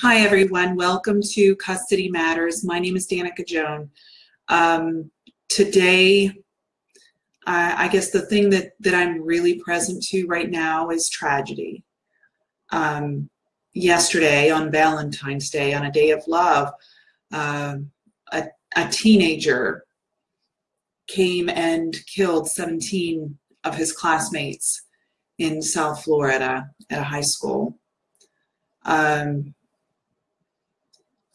Hi, everyone. Welcome to Custody Matters. My name is Danica Joan. Um, today, I, I, guess the thing that, that I'm really present to right now is tragedy. Um, yesterday, on Valentine's Day, on a day of love, uh, a, a teenager came and killed 17 of his classmates in South Florida at a high school. Um,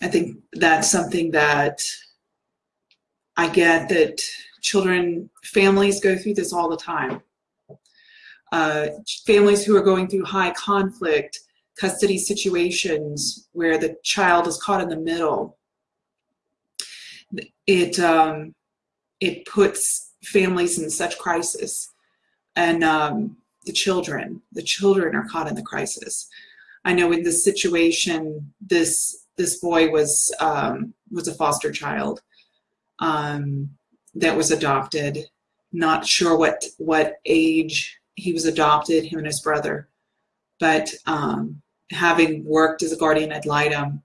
I think that's something that I get that children, families go through this all the time. Uh, families who are going through high conflict custody situations where the child is caught in the middle, it um, it puts families in such crisis, and um, the children, the children are caught in the crisis. I know in this situation, this this boy was um, was a foster child um, that was adopted. Not sure what what age he was adopted, him and his brother, but um, having worked as a guardian ad litem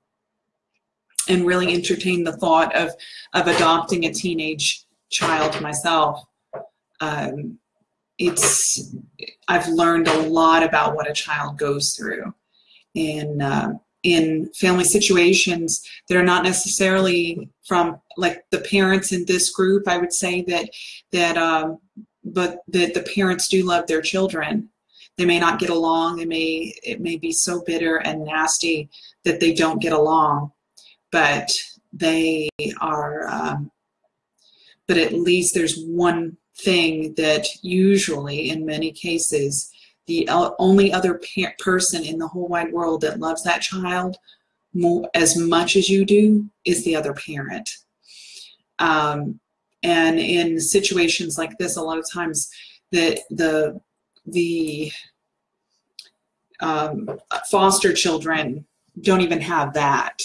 and really entertained the thought of of adopting a teenage child myself. Um, it's I've learned a lot about what a child goes through, and uh, in family situations that are not necessarily from like the parents in this group i would say that that um, but that the parents do love their children. They may not get along they may it may be so bitter and nasty that they don't get along but they are um, but at least there's one thing that usually in many cases the only other person in the whole wide world that loves that child more, as much as you do is the other parent. Um, and in situations like this, a lot of times the the the um, foster children don't even have that.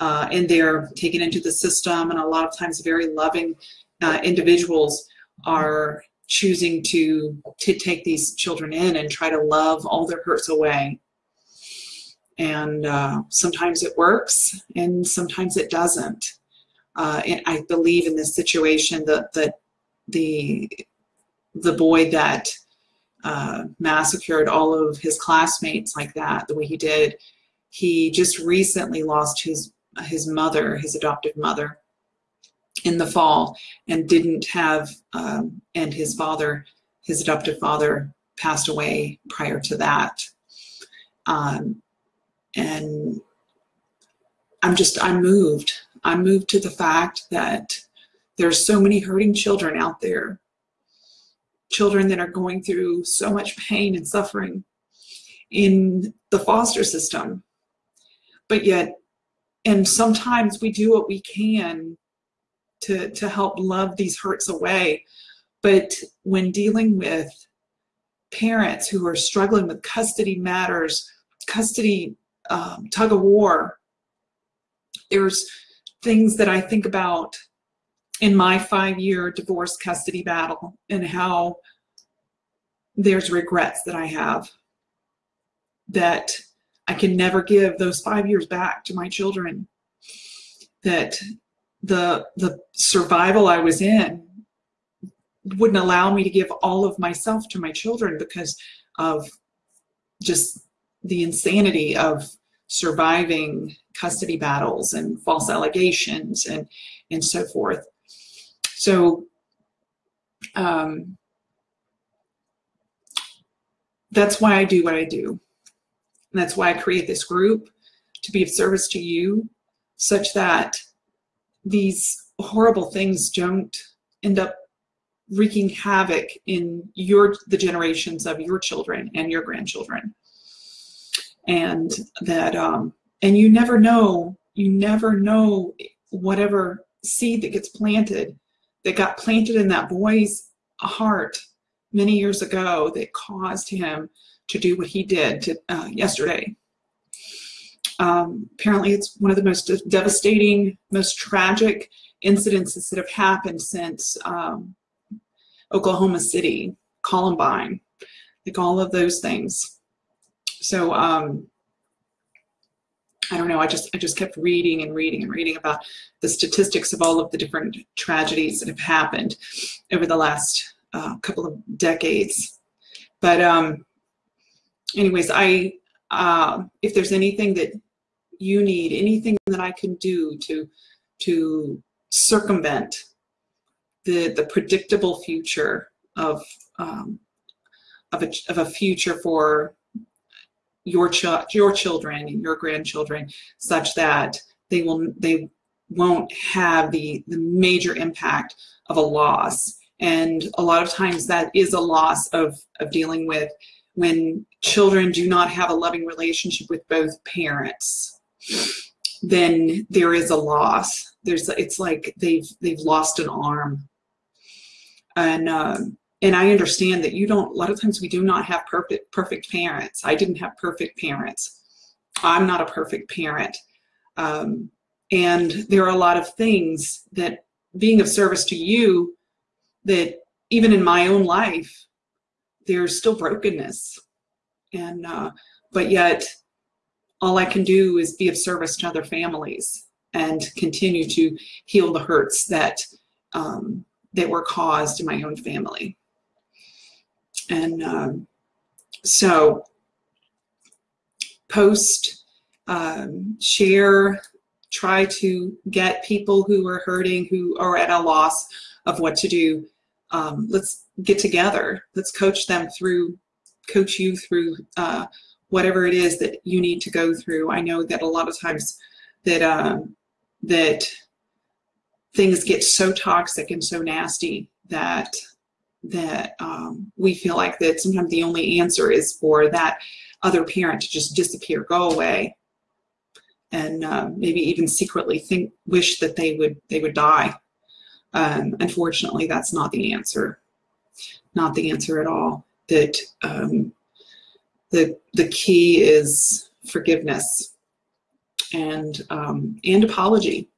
Uh, and they're taken into the system, and a lot of times very loving uh, individuals are choosing to to take these children in and try to love all their hurts away. And uh, sometimes it works and sometimes it doesn't. Uh, and i believe in this situation that that the the boy that uh, massacred all of his classmates like that the way he did he just recently lost his his mother his adoptive mother in the fall and didn't have, um, and his father, his adoptive father, passed away prior to that. Um, and I'm just, I'm moved. I'm moved to the fact that there's so many hurting children out there, children that are going through so much pain and suffering in the foster system. But yet, and sometimes we do what we can to, to help love these hurts away. But when dealing with parents who are struggling with custody matters, custody um, tug of war, there's things that I think about in my five year divorce custody battle and how there's regrets that I have that I can never give those five years back to my children. That the the survival I was in wouldn't allow me to give all of myself to my children because of just the insanity of surviving custody battles and false allegations and and so forth. So um, that's why I do what I do. And that's why I create this group to be of service to you such that these horrible things don't end up wreaking havoc in your the generations of your children and your grandchildren. And that um and you never know you never know whatever seed that gets planted that got planted in that boy's heart many years ago that caused him to do what he did to, uh, yesterday um, apparently, it's one of the most devastating, most tragic incidences that have happened since um, Oklahoma City, Columbine, like all of those things. So, um, I don't know. I just I just kept reading and reading and reading about the statistics of all of the different tragedies that have happened over the last uh, couple of decades. But um, anyways, I uh, if there's anything that you need, anything that I can do to to circumvent the the predictable future of um, of a of a future for your ch- your children and your grandchildren, such that they will they won't have the the major impact of a loss. And a lot of times that is a loss of of dealing with when children do not have a loving relationship with both parents then there is a loss there's it's like they've they've lost an arm and um, and I understand that you don't. A lot of times we do not have perfect perfect parents. I didn't have perfect parents. I'm not a perfect parent, um, and there are a lot of things that being of service to you that even in my own life there's still brokenness and uh, but yet all i can do is be of service to other families and continue to heal the hurts that um, that were caused in my own family and um, so post, um, share, try to get people who are hurting, who are at a loss of what to do. Um, let's get together. Let's coach them through, coach you through uh, whatever it is that you need to go through. I know that a lot of times that um, that things get so toxic and so nasty that that um, we feel like that sometimes the only answer is for that other parent to just disappear, go away, and uh, maybe even secretly think wish that they would they would die. Um, unfortunately, that's not the answer. Not the answer at all. That um, the the key is forgiveness and um, and apology.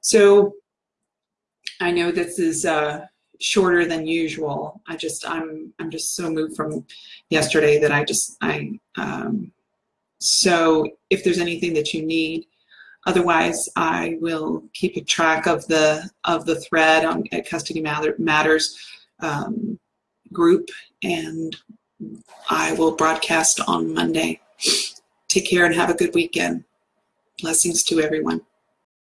So I know this is. Uh, shorter than usual. I just I'm I'm just so moved from yesterday that I just I um, so if there's anything that you need, otherwise I will keep a track of the of the thread on at Custody Matters um, group, and I will broadcast on Monday. Take care and have a good weekend. Blessings to everyone.